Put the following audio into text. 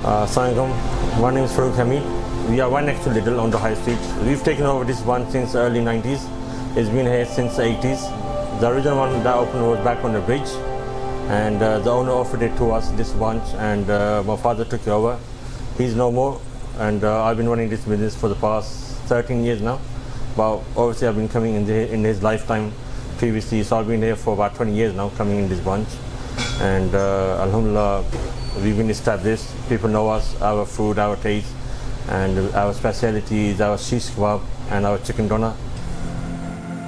Uh, Assalamualaikum. My name is Farooq Hamid. We are right next to on the high street. We've taken over this one since early 90s. It's been here since the 80s. The original one that opened was back on the bridge and uh, the owner offered it to us, this bunch, and uh, my father took it over. He's no more and uh, I've been running this business for the past 13 years now. But obviously I've been coming in, the, in his lifetime previously, so I've been here for about 20 years now coming in this bunch. And uh, Alhamdulillah, we've been established. People know us, our food, our taste, and our specialties, our shish kebab and our chicken doner.